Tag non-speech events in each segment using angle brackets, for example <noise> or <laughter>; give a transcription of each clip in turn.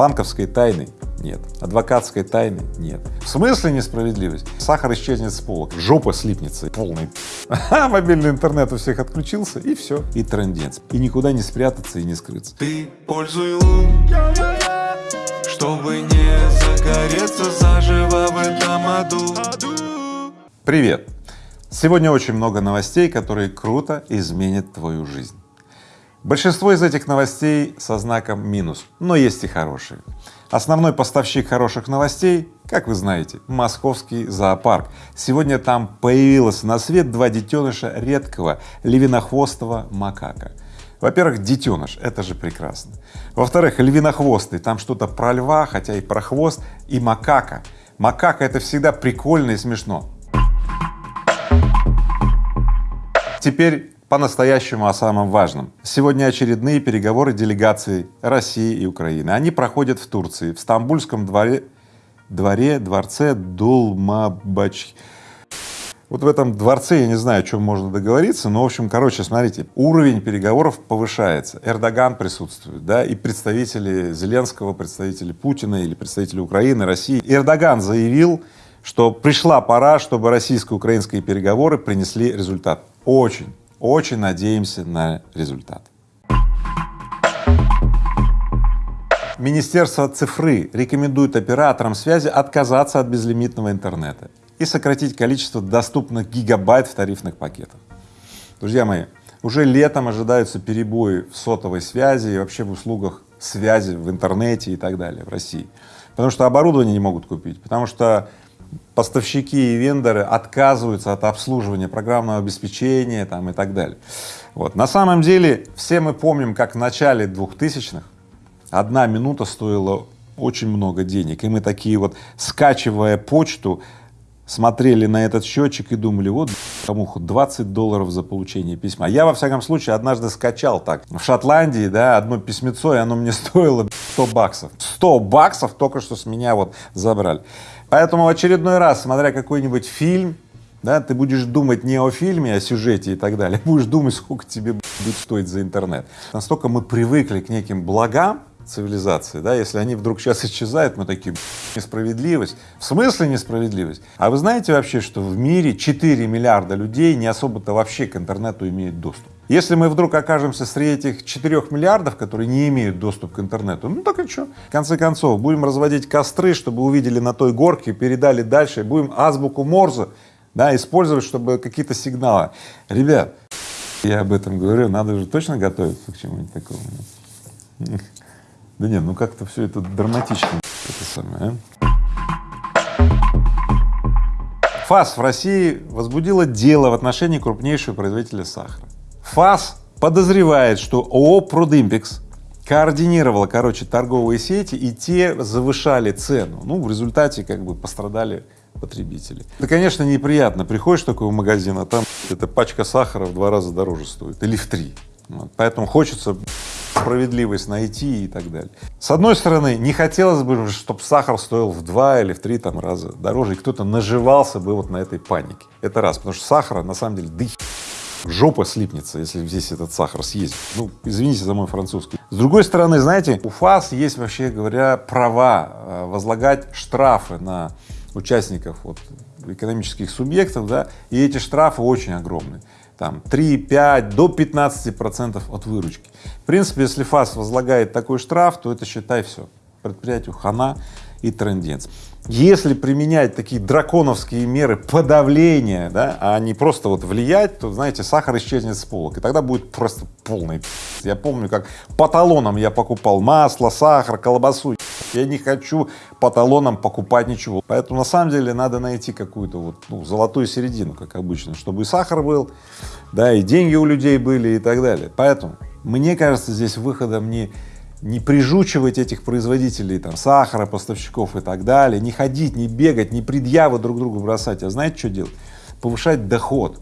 банковской тайны нет, адвокатской тайны нет. В смысле несправедливость? Сахар исчезнет с полок, жопа слипнется полный. <laughs> А мобильный интернет у всех отключился и все, и трендец. И никуда не спрятаться и не скрыться. Ты пользуй лун, чтобы не загореться заживо в этом аду. Привет! Сегодня очень много новостей, которые круто изменят твою жизнь. Большинство из этих новостей со знаком минус, но есть и хорошие. Основной поставщик хороших новостей, как вы знаете, московский зоопарк. Сегодня там появилось на свет два детеныша редкого львинохвостого макака. Во-первых, детеныш, это же прекрасно. Во-вторых, львинохвостый, там что-то про льва, хотя и про хвост, и макака. Макака — это всегда прикольно и смешно. Теперь по-настоящему о самом важном. Сегодня очередные переговоры делегаций России и Украины. Они проходят в Турции, в Стамбульском дворе, дворе, дворце Дулмабач. Вот в этом дворце я не знаю, о чем можно договориться, но, в общем, короче, смотрите, уровень переговоров повышается. Эрдоган присутствует, да, и представители Зеленского, представители Путина или представители Украины, России. Эрдоган заявил, что пришла пора, чтобы российско-украинские переговоры принесли результат. Очень очень надеемся на результат. Министерство цифры рекомендует операторам связи отказаться от безлимитного интернета и сократить количество доступных гигабайт в тарифных пакетах. Друзья мои, уже летом ожидаются перебои в сотовой связи и вообще в услугах связи в интернете и так далее в России, потому что оборудование не могут купить, потому что поставщики и вендоры отказываются от обслуживания программного обеспечения там и так далее. Вот. На самом деле все мы помним, как в начале 2000-х одна минута стоила очень много денег, и мы такие вот, скачивая почту, смотрели на этот счетчик и думали, вот кому 20 долларов за получение письма. Я, во всяком случае, однажды скачал так. В Шотландии, да, одно письмецо, и оно мне стоило 100 баксов. 100 баксов только что с меня вот забрали. Поэтому в очередной раз, смотря какой-нибудь фильм, да, ты будешь думать не о фильме, о сюжете и так далее, <laughs> будешь думать, сколько тебе будет стоить за интернет. Настолько мы привыкли к неким благам цивилизации, да, если они вдруг сейчас исчезают, мы такие, несправедливость. В смысле несправедливость? А вы знаете вообще, что в мире 4 миллиарда людей не особо-то вообще к интернету имеют доступ? Если мы вдруг окажемся среди этих 4 миллиардов, которые не имеют доступ к интернету, ну так и что? В конце концов, будем разводить костры, чтобы увидели на той горке, передали дальше, будем азбуку Морзе, да, использовать, чтобы какие-то сигналы. Ребят, я об этом говорю, надо же точно готовиться к чему-нибудь такому. Да нет, ну как-то все это драматично, это самое, а? ФАС в России возбудила дело в отношении крупнейшего производителя сахара. ФАС подозревает, что ООО «Продимпекс» координировала, короче, торговые сети, и те завышали цену. Ну, в результате как бы пострадали потребители. Это, конечно, неприятно. Приходишь такой в магазин, а там эта пачка сахара в два раза дороже стоит или в три. Вот. Поэтому хочется справедливость найти и так далее. С одной стороны, не хотелось бы, чтобы сахар стоил в два или в три там раза дороже, и кто-то наживался бы вот на этой панике. Это раз, потому что сахара на самом деле да жопа слипнется, если здесь этот сахар съесть. Ну, извините за мой французский. С другой стороны, знаете, у ФАС есть, вообще говоря, права э, возлагать штрафы на участников вот, экономических субъектов, да, и эти штрафы очень огромные там 3, 5, до 15 процентов от выручки. В принципе, если ФАС возлагает такой штраф, то это считай все, предприятию хана и трендец. Если применять такие драконовские меры подавления, да, а не просто вот влиять, то, знаете, сахар исчезнет с полок, и тогда будет просто полный Я помню, как по талонам я покупал масло, сахар, колбасу. Я не хочу по талонам покупать ничего. Поэтому на самом деле надо найти какую-то вот ну, золотую середину, как обычно, чтобы и сахар был, да, и деньги у людей были и так далее. Поэтому мне кажется, здесь выходом не не прижучивать этих производителей там сахара, поставщиков и так далее, не ходить, не бегать, не предъявы друг другу бросать, а знаете, что делать? Повышать доход.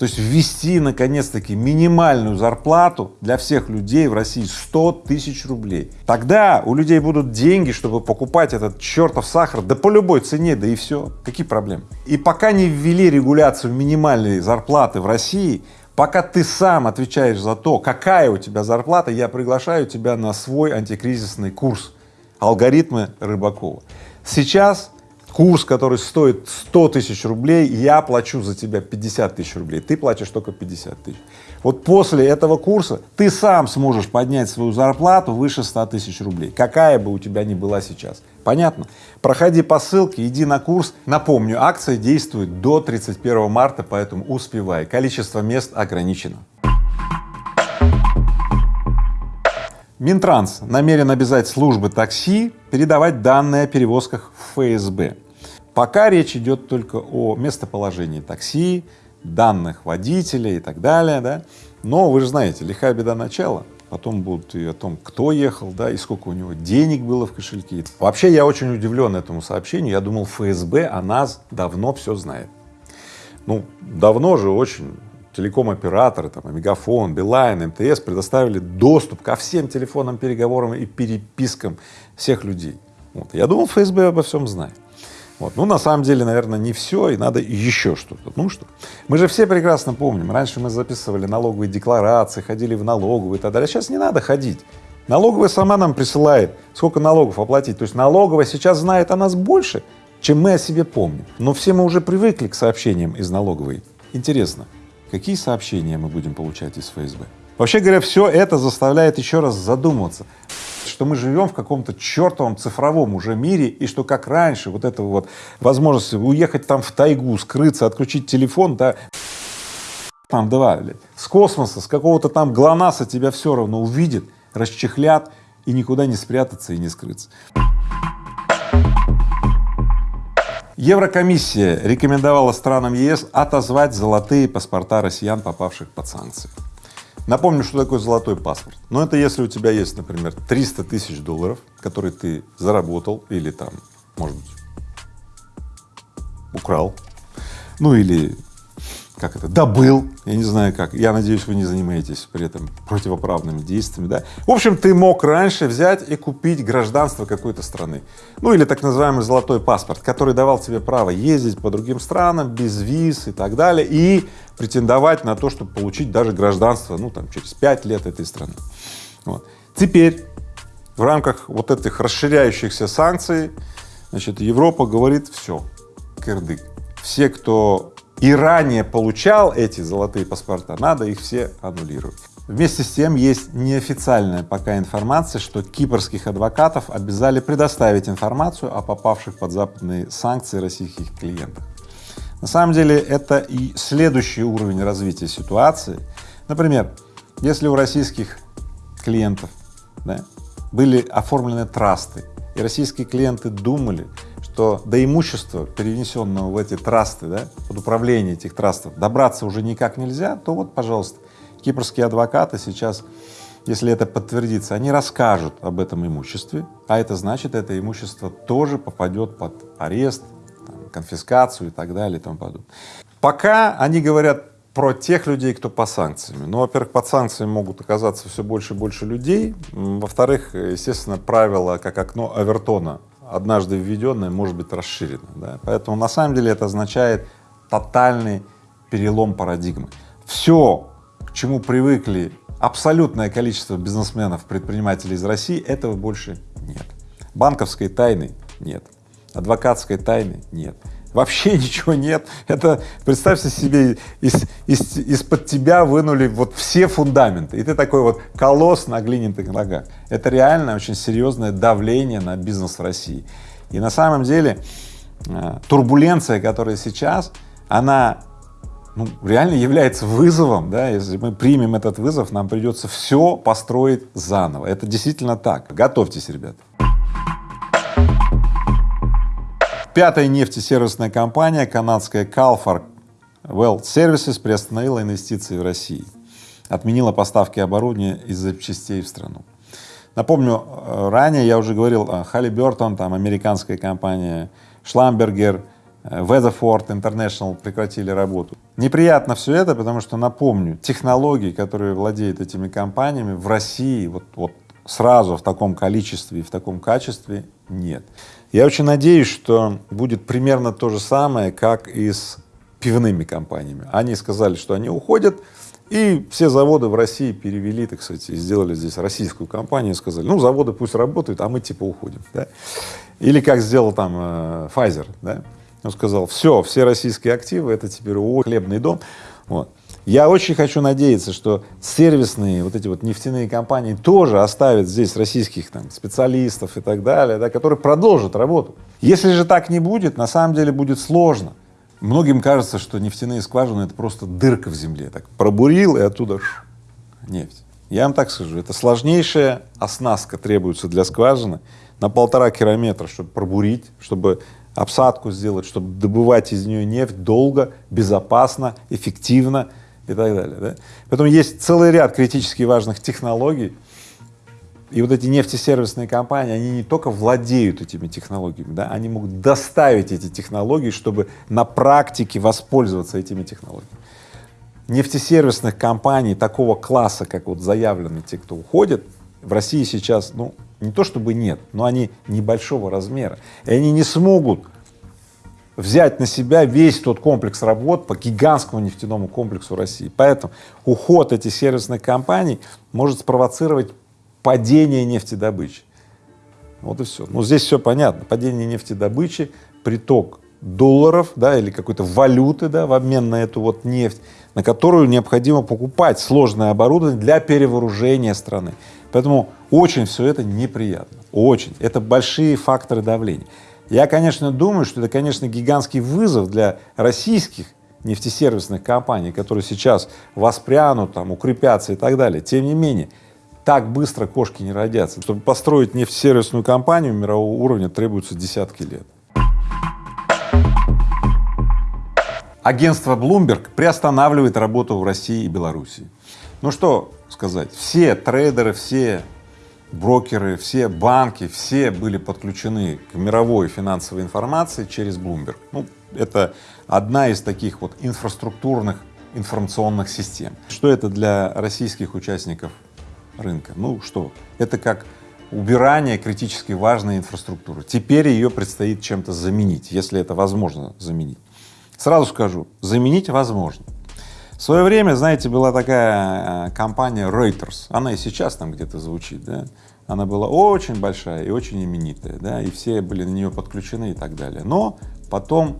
То есть ввести наконец-таки минимальную зарплату для всех людей в России 100 тысяч рублей. Тогда у людей будут деньги, чтобы покупать этот чертов сахар, да по любой цене, да и все. Какие проблемы? И пока не ввели регуляцию минимальной зарплаты в России, пока ты сам отвечаешь за то, какая у тебя зарплата, я приглашаю тебя на свой антикризисный курс алгоритмы Рыбакова. Сейчас курс, который стоит 100 тысяч рублей, я плачу за тебя 50 тысяч рублей, ты платишь только 50 тысяч. Вот после этого курса ты сам сможешь поднять свою зарплату выше 100 тысяч рублей, какая бы у тебя ни была сейчас. Понятно? Проходи по ссылке, иди на курс. Напомню, акция действует до 31 марта, поэтому успевай. Количество мест ограничено. Минтранс намерен обязать службы такси передавать данные о перевозках в ФСБ. Пока речь идет только о местоположении такси, данных водителя и так далее, да. Но вы же знаете, лихая беда начала, потом будут и о том, кто ехал, да, и сколько у него денег было в кошельке. Вообще я очень удивлен этому сообщению, я думал ФСБ о нас давно все знает. Ну, давно же очень телеком-операторы, там, Мегафон, Билайн, МТС предоставили доступ ко всем телефонным переговорам и перепискам всех людей. Вот. Я думал, ФСБ обо всем знает. Вот. Ну, на самом деле, наверное, не все, и надо еще что-то. Ну что, мы же все прекрасно помним, раньше мы записывали налоговые декларации, ходили в налоговую и так далее, сейчас не надо ходить. Налоговая сама нам присылает, сколько налогов оплатить. То есть налоговая сейчас знает о нас больше, чем мы о себе помним. Но все мы уже привыкли к сообщениям из налоговой. Интересно, какие сообщения мы будем получать из ФСБ? Вообще говоря, все это заставляет еще раз задуматься, что мы живем в каком-то чертовом цифровом уже мире, и что как раньше вот этого вот возможности уехать там в тайгу, скрыться, отключить телефон, да, там, давай, с космоса, с какого-то там ГЛОНАССа тебя все равно увидят, расчехлят, и никуда не спрятаться и не скрыться. Еврокомиссия рекомендовала странам ЕС отозвать золотые паспорта россиян, попавших под санкции. Напомню, что такое золотой паспорт. Но это если у тебя есть, например, 300 тысяч долларов, которые ты заработал или там, может быть, украл, ну или как это, добыл, я не знаю как, я надеюсь, вы не занимаетесь при этом противоправными действиями, да. В общем, ты мог раньше взять и купить гражданство какой-то страны, ну или так называемый золотой паспорт, который давал тебе право ездить по другим странам без виз и так далее, и претендовать на то, чтобы получить даже гражданство, ну там через пять лет этой страны. Вот. Теперь в рамках вот этих расширяющихся санкций, значит, Европа говорит, все, кирдык. Все, кто и ранее получал эти золотые паспорта, надо их все аннулировать. Вместе с тем есть неофициальная пока информация, что кипрских адвокатов обязали предоставить информацию о попавших под западные санкции российских клиентах. На самом деле это и следующий уровень развития ситуации. Например, если у российских клиентов да, были оформлены трасты, и российские клиенты думали, что до имущества, перенесенного в эти трасты, да, под управление этих трастов, добраться уже никак нельзя, то вот, пожалуйста, кипрские адвокаты сейчас, если это подтвердится, они расскажут об этом имуществе, а это значит, это имущество тоже попадет под арест, там, конфискацию и так далее и тому подобное. Пока они говорят про тех людей, кто по санкциям. Ну, во-первых, под санкциями могут оказаться все больше и больше людей. Во-вторых, естественно, правило, как окно Авертона однажды введенное, может быть расширено. Да? Поэтому на самом деле это означает тотальный перелом парадигмы. Все, к чему привыкли абсолютное количество бизнесменов, предпринимателей из России, этого больше нет. Банковской тайны нет, адвокатской тайны нет вообще <laughs> ничего нет. Это, представьте себе, из, из, из-под тебя вынули вот все фундаменты, и ты такой вот колосс на глиняных ногах. Это реально очень серьезное давление на бизнес в России. И на самом деле э, турбуленция, которая сейчас, она ну, реально является вызовом, да, если мы примем этот вызов, нам придется все построить заново. Это действительно так. Готовьтесь, ребята. Пятая нефтесервисная компания, канадская Calfar Well Services, приостановила инвестиции в России, отменила поставки оборудования и запчастей в страну. Напомню, э, ранее я уже говорил о Halliburton, там американская компания, Schlamberger, э, Weatherford International прекратили работу. Неприятно все это, потому что, напомню, технологии, которые владеют этими компаниями в России вот, вот сразу в таком количестве и в таком качестве нет. Я очень надеюсь, что будет примерно то же самое, как и с пивными компаниями. Они сказали, что они уходят И все заводы в России перевели, так сказать, и сделали здесь российскую компанию, сказали, ну, заводы пусть работают, а мы типа уходим, да. Или как сделал там э, Pfizer, да, он сказал, все, все российские активы, это теперь ООО «Хлебный дом», вот. Я очень хочу надеяться, что сервисные вот эти вот нефтяные компании тоже оставят здесь российских там специалистов и так далее, да, которые продолжат работу. Если же так не будет, на самом деле будет сложно. Многим кажется, что нефтяные скважины — это просто дырка в земле, так пробурил и оттуда ш, нефть. Я вам так скажу, это сложнейшая оснастка требуется для скважины на полтора километра, чтобы пробурить, чтобы обсадку сделать, чтобы добывать из нее нефть долго, безопасно, эффективно и так далее. Да? Поэтому есть целый ряд критически важных технологий, и вот эти нефтесервисные компании, они не только владеют этими технологиями, да, они могут доставить эти технологии, чтобы на практике воспользоваться этими технологиями. Нефтесервисных компаний такого класса, как вот заявлены те, кто уходит, в России сейчас, ну, не то чтобы нет, но они небольшого размера, и они не смогут взять на себя весь тот комплекс работ по гигантскому нефтяному комплексу России. Поэтому уход этих сервисных компаний может спровоцировать падение нефтедобычи. Вот и все. Ну, здесь все понятно. Падение нефтедобычи, приток долларов, да, или какой-то валюты, да, в обмен на эту вот нефть, на которую необходимо покупать сложное оборудование для перевооружения страны. Поэтому очень все это неприятно, очень. Это большие факторы давления. Я, конечно, думаю, что это, конечно, гигантский вызов для российских нефтесервисных компаний, которые сейчас воспрянут, там, укрепятся и так далее. Тем не менее, так быстро кошки не родятся. Чтобы построить нефтесервисную компанию мирового уровня, требуются десятки лет. Агентство Bloomberg приостанавливает работу в России и Белоруссии. Ну что сказать, все трейдеры, все брокеры, все банки, все были подключены к мировой финансовой информации через Bloomberg. Ну, это одна из таких вот инфраструктурных информационных систем. Что это для российских участников рынка? Ну что, это как убирание критически важной инфраструктуры. Теперь ее предстоит чем-то заменить, если это возможно заменить. Сразу скажу, заменить возможно. В свое время, знаете, была такая э, компания Reuters, она и сейчас там где-то звучит, да, она была очень большая и очень именитая, да, и все были на нее подключены и так далее. Но потом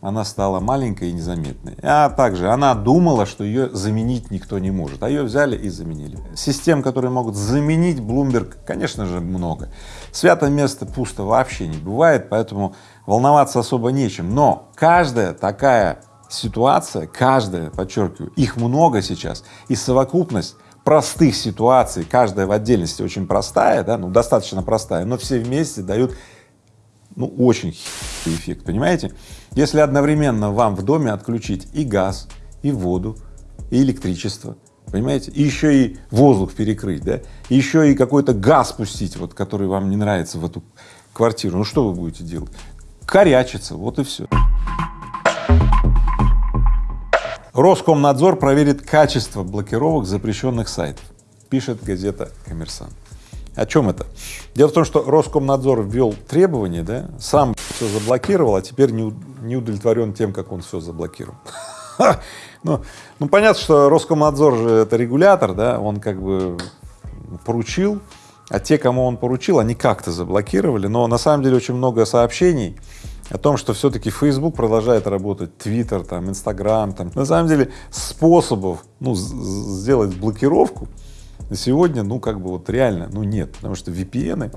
она стала маленькой и незаметной. А также она думала, что ее заменить никто не может, а ее взяли и заменили. Систем, которые могут заменить Bloomberg, конечно же, много. Свято место пусто вообще не бывает, поэтому волноваться особо нечем. Но каждая такая ситуация, каждая, подчеркиваю, их много сейчас, и совокупность простых ситуаций, каждая в отдельности очень простая, да, ну достаточно простая, но все вместе дают ну очень эффект, понимаете? Если одновременно вам в доме отключить и газ, и воду, и электричество, понимаете, и еще и воздух перекрыть, да, и еще и какой-то газ пустить, вот, который вам не нравится в эту квартиру, ну что вы будете делать? Корячиться, вот и все. Роскомнадзор проверит качество блокировок запрещенных сайтов, пишет газета «Коммерсант». О чем это? Дело в том, что Роскомнадзор ввел требования, да, сам все заблокировал, а теперь не, не удовлетворен тем, как он все заблокировал. ну, ну, понятно, что Роскомнадзор же это регулятор, да, он как бы поручил, а те, кому он поручил, они как-то заблокировали, но на самом деле очень много сообщений о том, что все-таки Facebook продолжает работать, Twitter, там, Instagram, там. На самом деле способов, ну, сделать блокировку на сегодня, ну, как бы вот реально, ну, нет, потому что VPN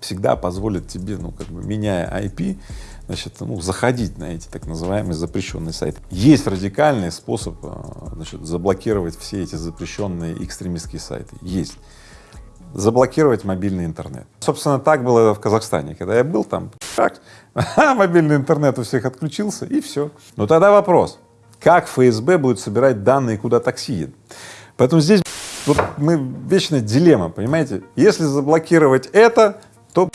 всегда позволят тебе, ну, как бы меняя IP, значит, ну, заходить на эти так называемые запрещенные сайты. Есть радикальный способ, а, значит, заблокировать все эти запрещенные экстремистские сайты. Есть заблокировать мобильный интернет. Собственно, так было в Казахстане, когда я был там, так, <laughs> мобильный интернет у всех отключился и все. Но тогда вопрос, как ФСБ будет собирать данные, куда такси едет? Поэтому здесь вот мы вечная дилемма, понимаете? Если заблокировать это, то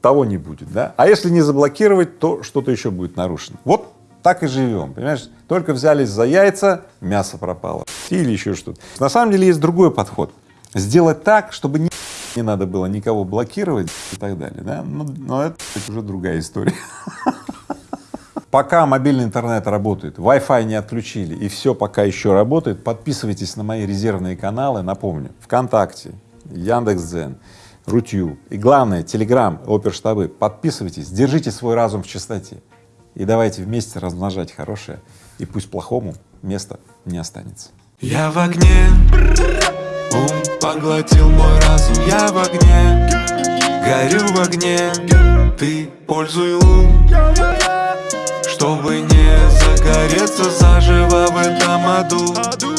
того не будет, да? А если не заблокировать, то что-то еще будет нарушено. Вот так и живем, понимаешь? Только взялись за яйца, мясо пропало или еще что-то. На самом деле есть другой подход. Сделать так, чтобы не <laughs> не надо было никого блокировать и так далее, да, но, но это уже другая история. <laughs> Пока мобильный интернет работает, Wi-Fi не отключили и все пока еще работает, подписывайтесь на мои резервные каналы, напомню, ВКонтакте, Яндекс.Дзен, Рутью и главное, Телеграм, оперштабы. Подписывайтесь, держите свой разум в чистоте и давайте вместе размножать хорошее, и пусть плохому места не останется. Я в огне, поглотил мой разум Я в огне, горю в огне. Ты пользуй ум, чтобы не загореться заживо в этом аду